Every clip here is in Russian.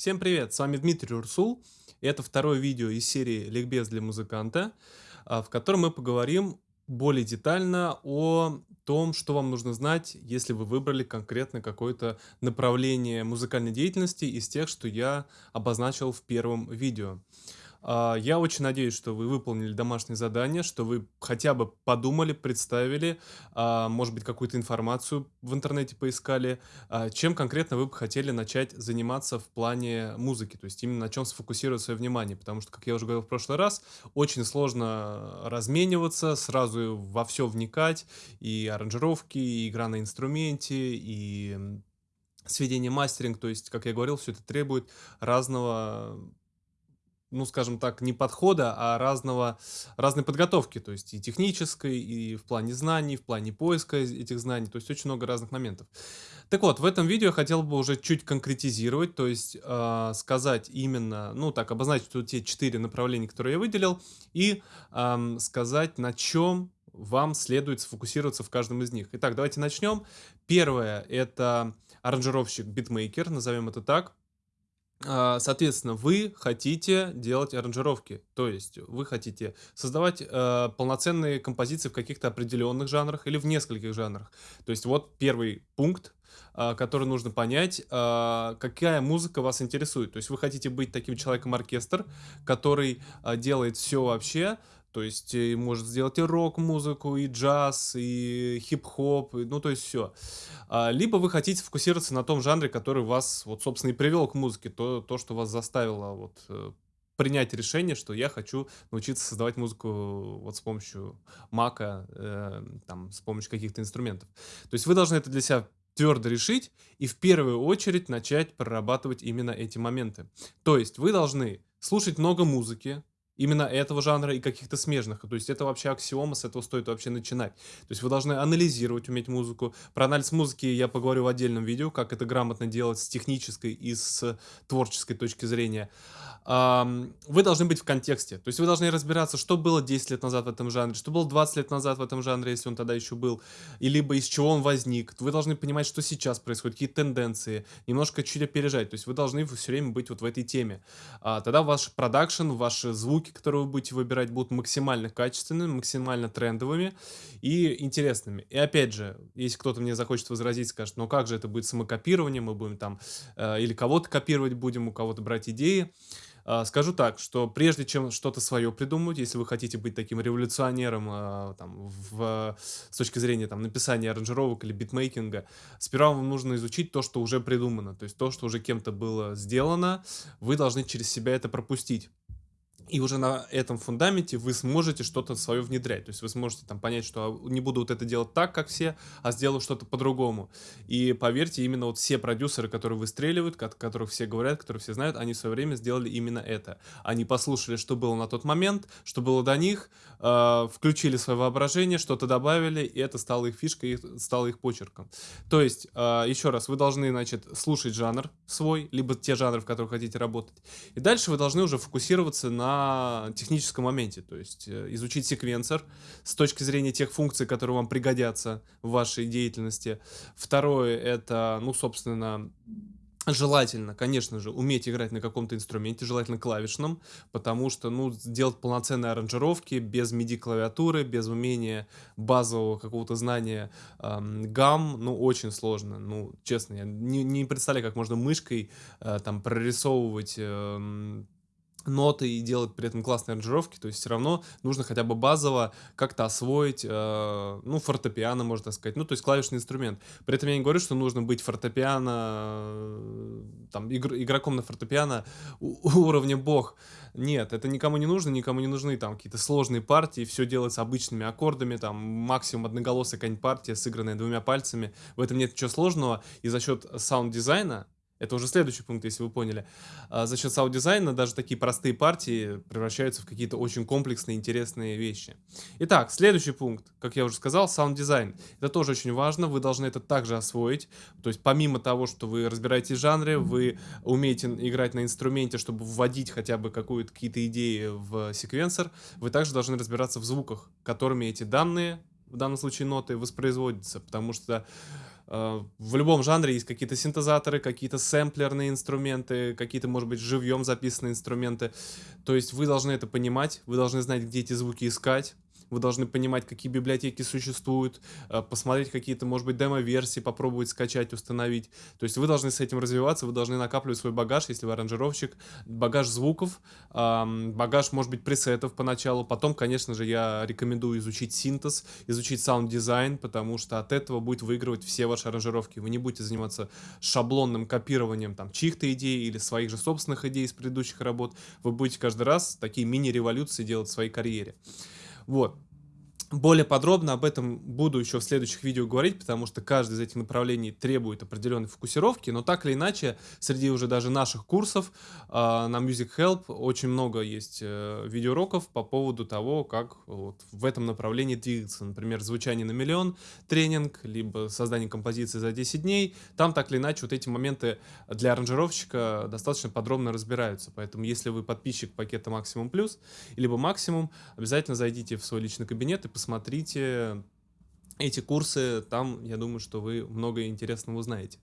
Всем привет, с вами Дмитрий Урсул. И это второе видео из серии «Ликбез для музыканта», а, в котором мы поговорим более детально о том, что вам нужно знать, если вы выбрали конкретно какое-то направление музыкальной деятельности из тех, что я обозначил в первом видео. А, я очень надеюсь, что вы выполнили домашнее задание, что вы хотя бы подумали, представили, а, может быть, какую-то информацию в интернете поискали, а, чем конкретно вы бы хотели начать заниматься в плане музыки, то есть именно на чем сфокусировать свое внимание, потому что, как я уже говорил в прошлый раз, очень сложно размениваться, сразу во все вникать, и аранжировки, и игра на инструменте, и сведение мастеринг, то есть, как я говорил, все это требует разного ну, скажем так, не подхода, а разного, разной подготовки, то есть и технической, и в плане знаний, в плане поиска этих знаний, то есть очень много разных моментов. Так вот, в этом видео я хотел бы уже чуть конкретизировать, то есть э, сказать именно, ну так, обозначить вот те четыре направления, которые я выделил, и э, сказать, на чем вам следует сфокусироваться в каждом из них. Итак, давайте начнем. Первое — это аранжировщик-битмейкер, назовем это так. А, соответственно, вы хотите делать аранжировки, то есть вы хотите создавать э, полноценные композиции в каких-то определенных жанрах или в нескольких жанрах. То есть вот первый пункт, э, который нужно понять, э, какая музыка вас интересует. То есть вы хотите быть таким человеком-оркестр, который э, делает все вообще, то есть и может сделать и рок-музыку, и джаз, и хип-хоп, ну то есть все. А, либо вы хотите фокусироваться на том жанре, который вас, вот, собственно, и привел к музыке, то, то что вас заставило вот э, принять решение, что я хочу научиться создавать музыку вот с помощью мака, э, там, с помощью каких-то инструментов. То есть вы должны это для себя твердо решить и в первую очередь начать прорабатывать именно эти моменты. То есть вы должны слушать много музыки, именно этого жанра и каких-то смежных. То есть это вообще аксиома, с этого стоит вообще начинать. То есть вы должны анализировать, уметь музыку. Про анализ музыки я поговорю в отдельном видео, как это грамотно делать с технической и с творческой точки зрения. Вы должны быть в контексте. То есть вы должны разбираться, что было 10 лет назад в этом жанре, что было 20 лет назад в этом жанре, если он тогда еще был, и либо из чего он возник. Вы должны понимать, что сейчас происходит, какие тенденции, немножко чуть опережать. То есть вы должны все время быть вот в этой теме. А, тогда ваш продакшн, ваши звуки, звуки, которые вы будете выбирать, будут максимально качественными, максимально трендовыми и интересными. И опять же, если кто-то мне захочет возразить, скажет, ну как же это будет самокопирование, мы будем там э, или кого-то копировать будем, у кого-то брать идеи. Uh, скажу так, что прежде чем что-то свое придумать, если вы хотите быть таким революционером uh, там, в, с точки зрения там, написания аранжировок или битмейкинга, сперва вам нужно изучить то, что уже придумано, то есть то, что уже кем-то было сделано, вы должны через себя это пропустить и уже на этом фундаменте вы сможете что-то свое внедрять. То есть вы сможете там понять, что не буду вот это делать так, как все, а сделаю что-то по-другому. И поверьте, именно вот все продюсеры, которые выстреливают, которых все говорят, которые все знают, они в свое время сделали именно это. Они послушали, что было на тот момент, что было до них, э, включили свое воображение, что-то добавили, и это стало их фишкой, стало их почерком. То есть, э, еще раз, вы должны, значит, слушать жанр свой, либо те жанры, в которых хотите работать. И дальше вы должны уже фокусироваться на техническом моменте, то есть э, изучить секвенсор с точки зрения тех функций, которые вам пригодятся в вашей деятельности. Второе — это, ну, собственно, Желательно, конечно же, уметь играть на каком-то инструменте, желательно клавишном, потому что, ну, делать полноценные аранжировки без MIDI-клавиатуры, без умения базового какого-то знания эм, гамм, ну, очень сложно. Ну, честно, я не, не представляю, как можно мышкой э, там прорисовывать... Э, ноты и делать при этом классные аранжировки, то есть все равно нужно хотя бы базово как-то освоить, э, ну, фортепиано, можно сказать, ну, то есть клавишный инструмент. При этом я не говорю, что нужно быть фортепиано, э, там, игр, игроком на фортепиано уровня бог. Нет, это никому не нужно, никому не нужны там какие-то сложные партии, все делается обычными аккордами, там, максимум одноголосая какая-нибудь партия, сыгранная двумя пальцами, в этом нет ничего сложного, и за счет саунд-дизайна, это уже следующий пункт, если вы поняли. А за счет саунд-дизайна даже такие простые партии превращаются в какие-то очень комплексные, интересные вещи. Итак, следующий пункт, как я уже сказал, саунд-дизайн. Это тоже очень важно, вы должны это также освоить. То есть помимо того, что вы разбираетесь в жанре, вы умеете играть на инструменте, чтобы вводить хотя бы какие-то идеи в секвенсор, вы также должны разбираться в звуках, которыми эти данные, в данном случае ноты, воспроизводятся. Потому что в любом жанре есть какие-то синтезаторы, какие-то сэмплерные инструменты, какие-то, может быть, живьем записанные инструменты. То есть вы должны это понимать, вы должны знать, где эти звуки искать, вы должны понимать, какие библиотеки существуют, э, посмотреть какие-то, может быть, демо-версии, попробовать скачать, установить. То есть вы должны с этим развиваться, вы должны накапливать свой багаж, если вы аранжировщик, багаж звуков, багаж, может быть, пресетов поначалу. Потом, конечно же, я рекомендую изучить синтез, изучить саунд-дизайн, потому что от этого будет выигрывать все ваши аранжировки. Вы не будете заниматься шаблонным копированием там чьих-то идей или своих же собственных идей из предыдущих работ. Вы будете каждый раз такие мини-революции делать в своей карьере. Вот. Более подробно об этом буду еще в следующих видео говорить, потому что каждое из этих направлений требует определенной фокусировки, но так или иначе, среди уже даже наших курсов э, на Music Help очень много есть э, видеоуроков по поводу того, как вот, в этом направлении двигаться. Например, звучание на миллион тренинг, либо создание композиции за 10 дней. Там так или иначе вот эти моменты для аранжировщика достаточно подробно разбираются. Поэтому если вы подписчик пакета Максимум Плюс, либо Максимум, обязательно зайдите в свой личный кабинет и посмотрите эти курсы, там, я думаю, что вы много интересного узнаете.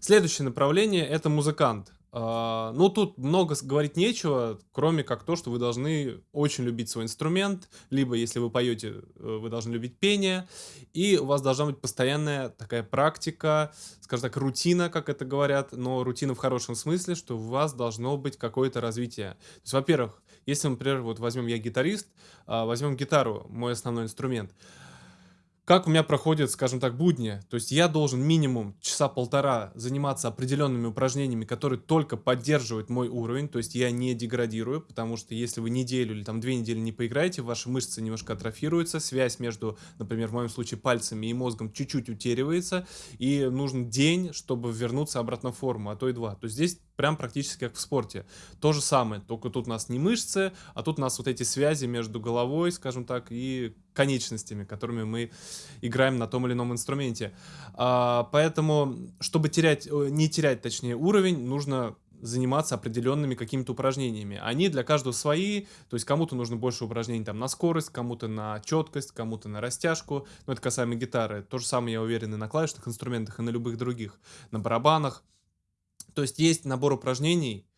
Следующее направление — это музыкант. Uh, ну, тут много говорить нечего, кроме как то, что вы должны очень любить свой инструмент, либо, если вы поете, э, вы должны любить пение, и у вас должна быть постоянная такая практика, скажем так, рутина, как это говорят, но рутина в хорошем смысле, что у вас должно быть какое-то развитие. Во-первых, если, например, вот возьмем я гитарист, uh, возьмем гитару, мой основной инструмент, как у меня проходят, скажем так, будни. То есть я должен минимум часа полтора заниматься определенными упражнениями, которые только поддерживают мой уровень, то есть я не деградирую, потому что если вы неделю или там две недели не поиграете, ваши мышцы немножко атрофируются, связь между, например, в моем случае пальцами и мозгом чуть-чуть утеривается, и нужен день, чтобы вернуться обратно в форму, а то и два. То есть здесь прям практически как в спорте. То же самое, только тут у нас не мышцы, а тут у нас вот эти связи между головой, скажем так, и конечностями, которыми мы играем на том или ином инструменте. А, поэтому, чтобы терять, не терять, точнее, уровень, нужно заниматься определенными какими-то упражнениями. Они для каждого свои, то есть кому-то нужно больше упражнений там на скорость, кому-то на четкость, кому-то на растяжку. Но это касаемо гитары. То же самое, я уверен, и на клавишных инструментах, и на любых других, на барабанах. То есть есть набор упражнений,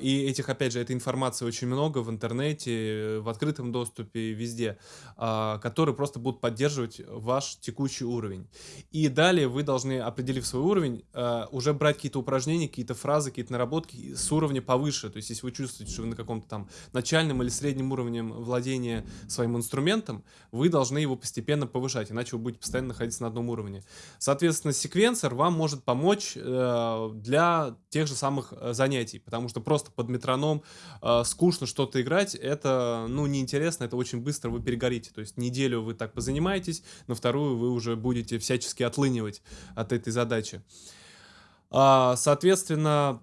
и этих, опять же, этой информации очень много в интернете, в открытом доступе, везде, а, которые просто будут поддерживать ваш текущий уровень. И далее вы должны, определив свой уровень, а, уже брать какие-то упражнения, какие-то фразы, какие-то наработки с уровня повыше. То есть, если вы чувствуете, что вы на каком-то там начальном или среднем уровне владения своим инструментом, вы должны его постепенно повышать, иначе вы будете постоянно находиться на одном уровне. Соответственно, секвенсор вам может помочь э, для тех же самых э, занятий, потому что просто под метроном э, скучно что-то играть, это, ну, неинтересно, это очень быстро вы перегорите. То есть неделю вы так позанимаетесь, на вторую вы уже будете всячески отлынивать от этой задачи. А, соответственно,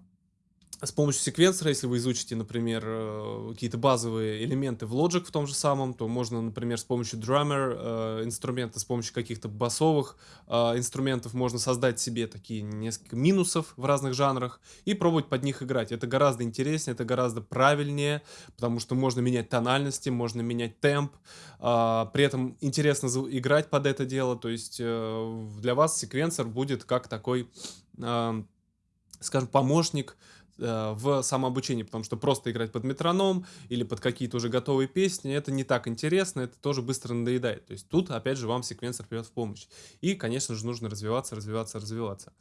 с помощью секвенсора, если вы изучите, например, э, какие-то базовые элементы в Logic в том же самом, то можно, например, с помощью Drummer э, инструмента, с помощью каких-то басовых э, инструментов можно создать себе такие несколько минусов в разных жанрах и пробовать под них играть. Это гораздо интереснее, это гораздо правильнее, потому что можно менять тональности, можно менять темп, при этом интересно играть под это дело, то есть для вас секвенсор будет как такой, скажем, помощник, в самообучении, потому что просто играть под метроном или под какие-то уже готовые песни, это не так интересно, это тоже быстро надоедает. То есть тут, опять же, вам секвенсор придет в помощь. И, конечно же, нужно развиваться, развиваться, развиваться.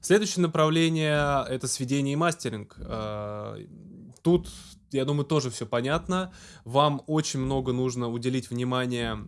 Следующее направление — это сведение и мастеринг. Э, тут, я думаю, тоже все понятно. Вам очень много нужно уделить внимание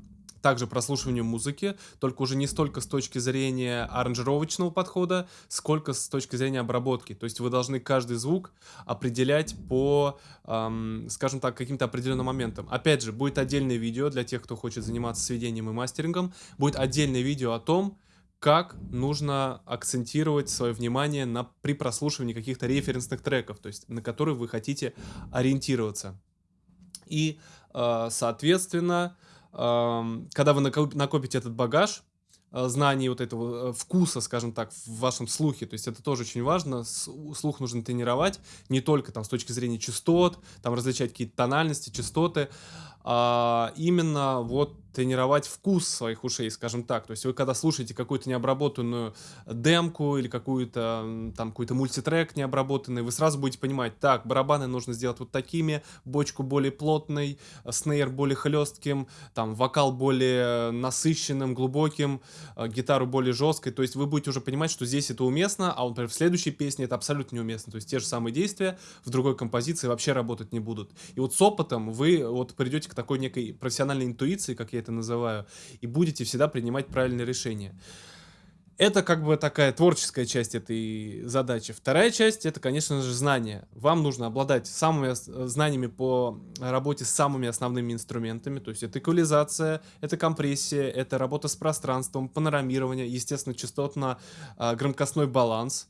также прослушиванию музыки, только уже не столько с точки зрения аранжировочного подхода, сколько с точки зрения обработки. То есть вы должны каждый звук определять по, эм, скажем так, каким-то определенным моментам. Опять же, будет отдельное видео для тех, кто хочет заниматься сведением и мастерингом, будет отдельное видео о том, как нужно акцентировать свое внимание на, при прослушивании каких-то референсных треков, то есть на которые вы хотите ориентироваться. И, э, соответственно, когда вы накопите этот багаж, э, знаний вот этого э, вкуса, скажем так, в вашем слухе. То есть это тоже очень важно. Слух нужно тренировать не только там с точки зрения частот, там различать какие-то тональности, частоты, а именно вот тренировать вкус своих ушей, скажем так. То есть вы когда слушаете какую-то необработанную демку или какую-то там какой-то мультитрек необработанный, вы сразу будете понимать, так, барабаны нужно сделать вот такими, бочку более плотной, снейр более хлестким, там вокал более насыщенным, глубоким, э, гитару более жесткой. То есть вы будете уже понимать, что здесь это уместно, а, например, в следующей песне это абсолютно неуместно. То есть те же самые действия в другой композиции вообще работать не будут. И вот с опытом вы вот придете к такой некой профессиональной интуиции, как я это называю, и будете всегда принимать правильные решения. Это как бы такая творческая часть этой задачи. Вторая часть это, конечно же, знания. Вам нужно обладать самыми знаниями по работе с самыми основными инструментами. То есть это эквализация, это компрессия, это работа с пространством, панорамирование, естественно, частотно-громкостной баланс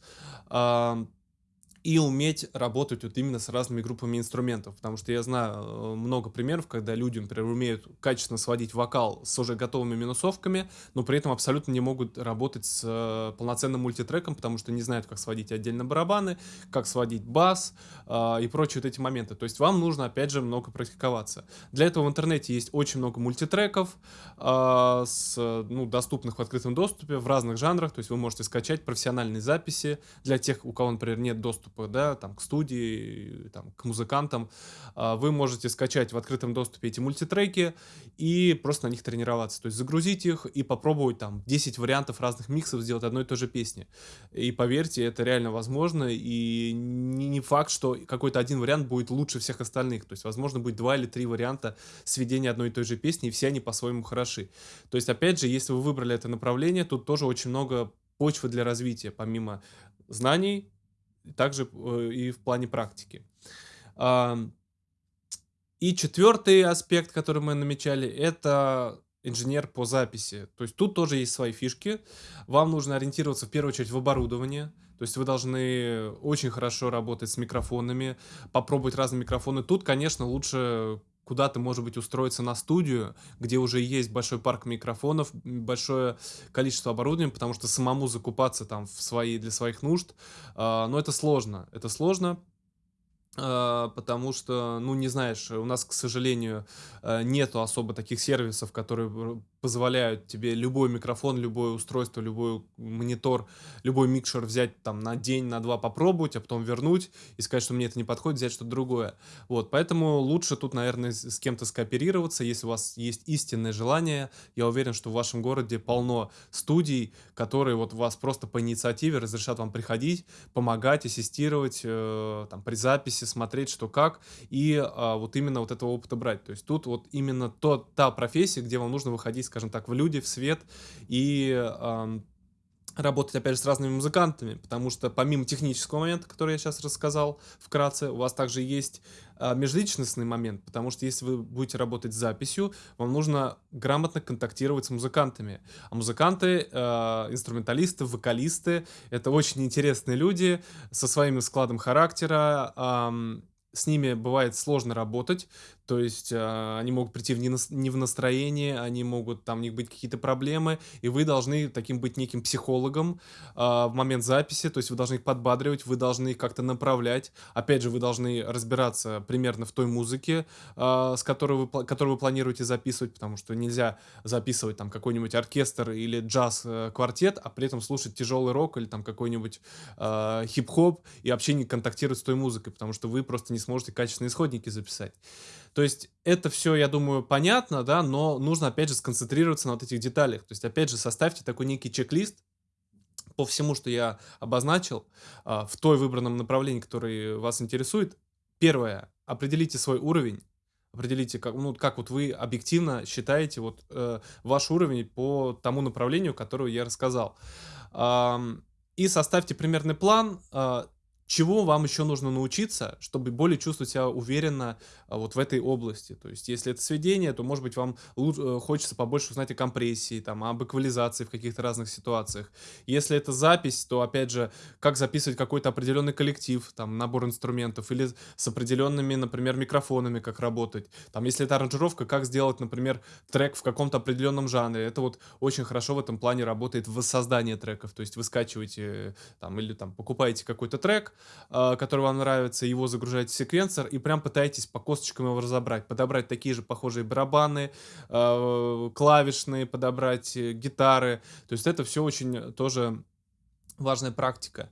и уметь работать вот именно с разными группами инструментов, потому что я знаю э, много примеров, когда люди, например, умеют качественно сводить вокал с уже готовыми минусовками, но при этом абсолютно не могут работать с э, полноценным мультитреком, потому что не знают, как сводить отдельно барабаны, как сводить бас э, и прочие вот эти моменты. То есть вам нужно, опять же, много практиковаться. Для этого в интернете есть очень много мультитреков, э, с, ну, доступных в открытом доступе в разных жанрах, то есть вы можете скачать профессиональные записи для тех, у кого, например, нет доступа доступа, да, там, к студии, там, к музыкантам, а, вы можете скачать в открытом доступе эти мультитреки и просто на них тренироваться. То есть загрузить их и попробовать там 10 вариантов разных миксов сделать одной и той же песни. И поверьте, это реально возможно, и не, факт, что какой-то один вариант будет лучше всех остальных. То есть, возможно, будет два или три варианта сведения одной и той же песни, и все они по-своему хороши. То есть, опять же, если вы выбрали это направление, тут тоже очень много почвы для развития, помимо знаний, также э, и в плане практики. И четвертый аспект, который мы намечали, это инженер по записи. То есть тут тоже есть свои фишки. Вам нужно ориентироваться в первую очередь в оборудование. То есть вы должны очень хорошо работать с микрофонами, попробовать разные микрофоны. Тут, конечно, лучше куда-то, может быть, устроиться на студию, где уже есть большой парк микрофонов, большое количество оборудования, потому что самому закупаться там в свои, для своих нужд, э, но это сложно. Это сложно, э, потому что, ну, не знаешь, у нас, к сожалению, э, нету особо таких сервисов, которые позволяют тебе любой микрофон, любое устройство, любой монитор, любой микшер взять там на день, на два попробовать, а потом вернуть и сказать, что мне это не подходит, взять что-то другое. Вот, поэтому лучше тут, наверное, с кем-то скооперироваться, если у вас есть истинное желание. Я уверен, что в вашем городе полно студий, которые вот вас просто по инициативе разрешат вам приходить, помогать, ассистировать, э, там, при записи, смотреть, что как, и э, вот именно вот этого опыта брать. То есть тут вот именно то, та профессия, где вам нужно выходить скажем так, в люди, в свет и работать, опять же, с разными музыкантами, потому что помимо технического момента, который я сейчас рассказал вкратце, у вас также есть э, межличностный момент, потому что если вы будете работать с записью, вам нужно грамотно контактировать с музыкантами. А музыканты, э, инструменталисты, вокалисты — это очень интересные люди со своим складом характера, э, с ними бывает сложно работать, то есть э, они могут прийти в не, не в настроение, они могут, там у них быть какие-то проблемы, и вы должны таким быть неким психологом э, в момент записи, то есть вы должны их подбадривать, вы должны их как-то направлять. Опять же, вы должны разбираться примерно в той музыке, э, с которой вы, которую вы планируете записывать, потому что нельзя записывать там какой-нибудь оркестр или джаз-квартет, а при этом слушать тяжелый рок или там какой-нибудь э, хип-хоп и вообще не контактировать с той музыкой, потому что вы просто не сможете качественные исходники записать. То есть это все, я думаю, понятно, да, но нужно, опять же, сконцентрироваться на вот этих деталях. То есть, опять же, составьте такой некий чек-лист по всему, что я обозначил, а, в той выбранном направлении, которое вас интересует. Первое, определите свой уровень, определите, как, ну, как вот вы объективно считаете вот э, ваш уровень по тому направлению, которое я рассказал. Эм, и составьте примерный план, э, чего вам еще нужно научиться, чтобы более чувствовать себя уверенно а, вот в этой области. То есть, если это сведение, то, может быть, вам э, хочется побольше узнать о компрессии, там, об эквализации в каких-то разных ситуациях. Если это запись, то, опять же, как записывать какой-то определенный коллектив, там, набор инструментов, или с определенными, например, микрофонами, как работать. Там, если это аранжировка, как сделать, например, трек в каком-то определенном жанре. Это вот очень хорошо в этом плане работает в создании треков. То есть, вы скачиваете, там, или там покупаете какой-то трек, который вам нравится, его загружаете в секвенсор и прям пытаетесь по косточкам его разобрать. Подобрать такие же похожие барабаны, а, клавишные, подобрать э, гитары. То есть это все очень тоже важная практика.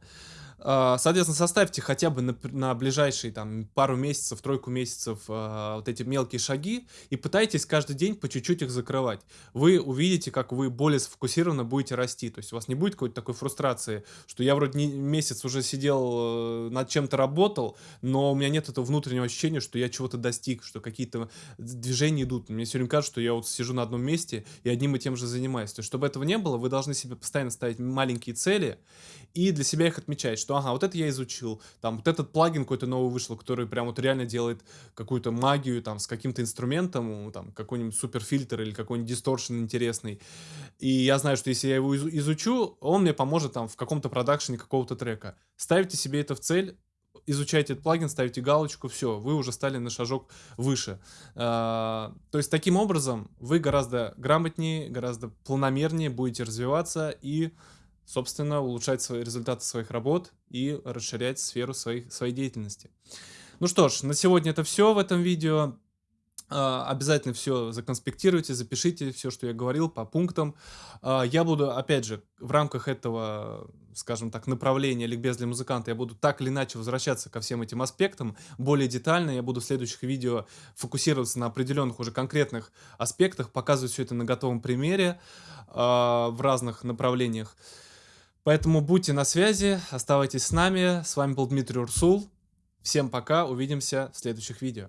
Соответственно, составьте хотя бы на, на ближайшие там, пару месяцев, тройку месяцев э, вот эти мелкие шаги и пытайтесь каждый день по чуть-чуть их закрывать. Вы увидите, как вы более сфокусированно будете расти. То есть у вас не будет какой-то такой фрустрации, что я вроде не, месяц уже сидел, э, над чем-то работал, но у меня нет этого внутреннего ощущения, что я чего-то достиг, что какие-то движения идут. Мне все время кажется, что я вот сижу на одном месте и одним и тем же занимаюсь. То есть, чтобы этого не было, вы должны себе постоянно ставить маленькие цели и для себя их отмечать, что ага, вот это я изучил, там вот этот плагин какой-то новый вышел, который прям вот реально делает какую-то магию там с каким-то инструментом, там какой-нибудь суперфильтр или какой-нибудь дисторшн интересный. И я знаю, что если я его изучу, он мне поможет там в каком-то продакшене какого-то трека. Ставьте себе это в цель, изучайте этот плагин, ставите галочку, все, вы уже стали на шажок выше. А, то есть таким образом вы гораздо грамотнее, гораздо планомернее будете развиваться и собственно, улучшать свои результаты своих работ и расширять сферу своих, своей деятельности. Ну что ж, на сегодня это все в этом видео. А, обязательно все законспектируйте, запишите все, что я говорил по пунктам. А, я буду, опять же, в рамках этого, скажем так, направления ликбез для музыканта, я буду так или иначе возвращаться ко всем этим аспектам более детально. Я буду в следующих видео фокусироваться на определенных уже конкретных аспектах, показывать все это на готовом примере а, в разных направлениях. Поэтому будьте на связи, оставайтесь с нами. С вами был Дмитрий Урсул. Всем пока, увидимся в следующих видео.